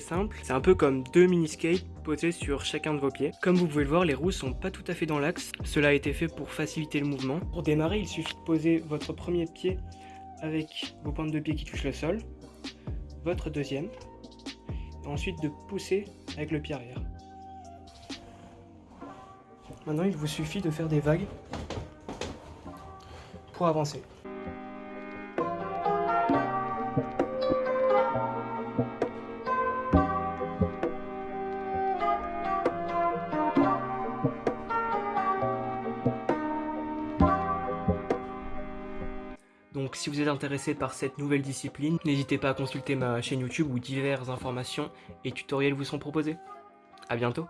Simple. C'est un peu comme deux mini-skates posés sur chacun de vos pieds. Comme vous pouvez le voir, les roues sont pas tout à fait dans l'axe. Cela a été fait pour faciliter le mouvement. Pour démarrer, il suffit de poser votre premier pied avec vos pointes de pied qui touchent le sol, votre deuxième, et ensuite de pousser avec le pied arrière. Maintenant, il vous suffit de faire des vagues pour avancer. Donc si vous êtes intéressé par cette nouvelle discipline, n'hésitez pas à consulter ma chaîne YouTube où diverses informations et tutoriels vous sont proposés. A bientôt